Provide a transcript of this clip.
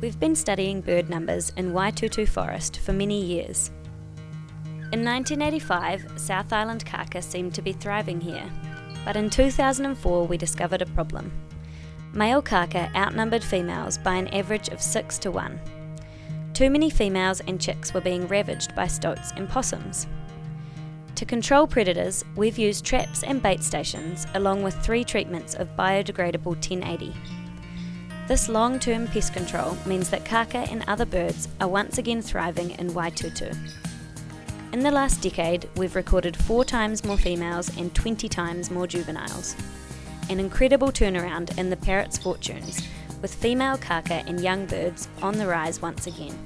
We've been studying bird numbers in Waitutu Forest for many years. In 1985, South Island kaka seemed to be thriving here, but in 2004 we discovered a problem. Male kaka outnumbered females by an average of 6 to 1. Too many females and chicks were being ravaged by stoats and possums. To control predators, we've used traps and bait stations along with three treatments of biodegradable 1080. This long term pest control means that kaka and other birds are once again thriving in Waitutu. In the last decade, we've recorded four times more females and 20 times more juveniles. An incredible turnaround in the parrot's fortunes, with female kaka and young birds on the rise once again.